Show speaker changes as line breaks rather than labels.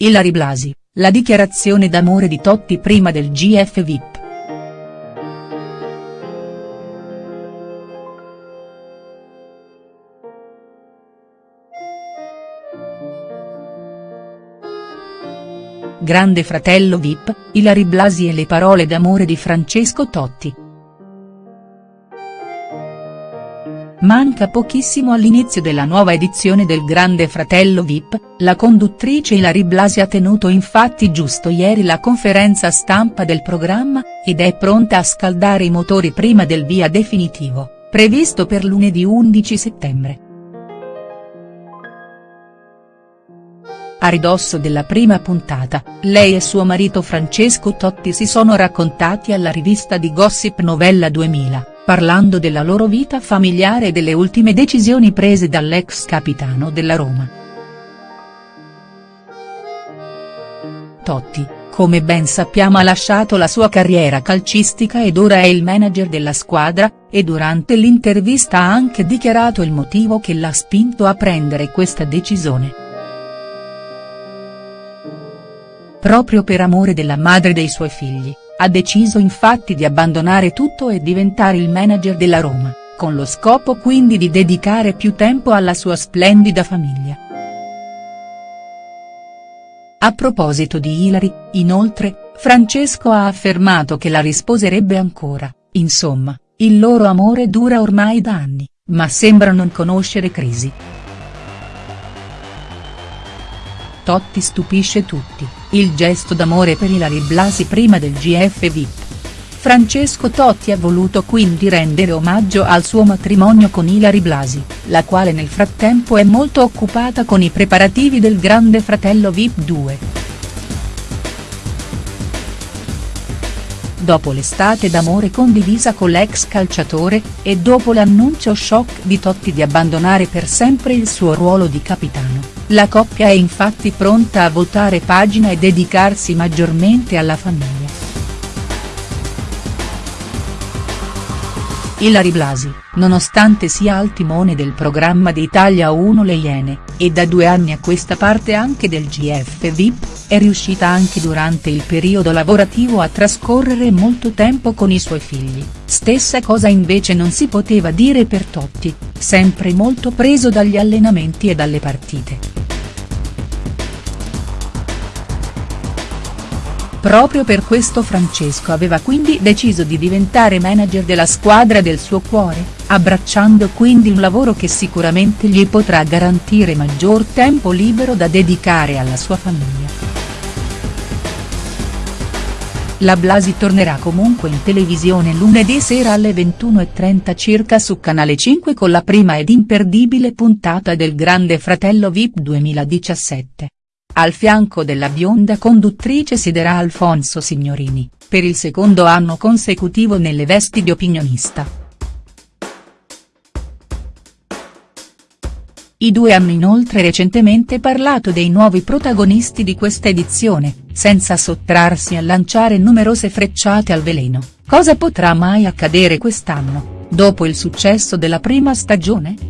Ilary Blasi, la dichiarazione d'amore di Totti prima del GF VIP. Grande fratello Vip, Ilary Blasi e le parole d'amore di Francesco Totti. Manca pochissimo all'inizio della nuova edizione del Grande Fratello Vip, la conduttrice Ilary Blasi ha tenuto infatti giusto ieri la conferenza stampa del programma, ed è pronta a scaldare i motori prima del via definitivo, previsto per lunedì 11 settembre. A ridosso della prima puntata, lei e suo marito Francesco Totti si sono raccontati alla rivista di Gossip Novella 2000, parlando della loro vita familiare e delle ultime decisioni prese dall'ex capitano della Roma. Totti, come ben sappiamo ha lasciato la sua carriera calcistica ed ora è il manager della squadra, e durante l'intervista ha anche dichiarato il motivo che l'ha spinto a prendere questa decisione. Proprio per amore della madre dei suoi figli, ha deciso infatti di abbandonare tutto e diventare il manager della Roma, con lo scopo quindi di dedicare più tempo alla sua splendida famiglia. A proposito di Ilary, inoltre, Francesco ha affermato che la risposerebbe ancora, insomma, il loro amore dura ormai da anni, ma sembra non conoscere crisi. Totti stupisce tutti, il gesto d'amore per Ilary Blasi prima del GF VIP. Francesco Totti ha voluto quindi rendere omaggio al suo matrimonio con Ilary Blasi, la quale nel frattempo è molto occupata con i preparativi del Grande Fratello VIP 2. Dopo l'estate d'amore condivisa con l'ex calciatore, e dopo l'annuncio shock di Totti di abbandonare per sempre il suo ruolo di capitano la coppia è infatti pronta a voltare pagina e dedicarsi maggiormente alla famiglia. Ilary Blasi, nonostante sia al timone del programma di Italia 1 Le Iene, e da due anni a questa parte anche del GF VIP, è riuscita anche durante il periodo lavorativo a trascorrere molto tempo con i suoi figli, stessa cosa invece non si poteva dire per Totti, sempre molto preso dagli allenamenti e dalle partite. Proprio per questo Francesco aveva quindi deciso di diventare manager della squadra del suo cuore, abbracciando quindi un lavoro che sicuramente gli potrà garantire maggior tempo libero da dedicare alla sua famiglia. La Blasi tornerà comunque in televisione lunedì sera alle 21.30 circa su Canale 5 con la prima ed imperdibile puntata del Grande Fratello Vip 2017. Al fianco della bionda conduttrice siederà Alfonso Signorini, per il secondo anno consecutivo nelle vesti di opinionista. I due hanno inoltre recentemente parlato dei nuovi protagonisti di questa edizione, senza sottrarsi a lanciare numerose frecciate al veleno, cosa potrà mai accadere quest'anno, dopo il successo della prima stagione?.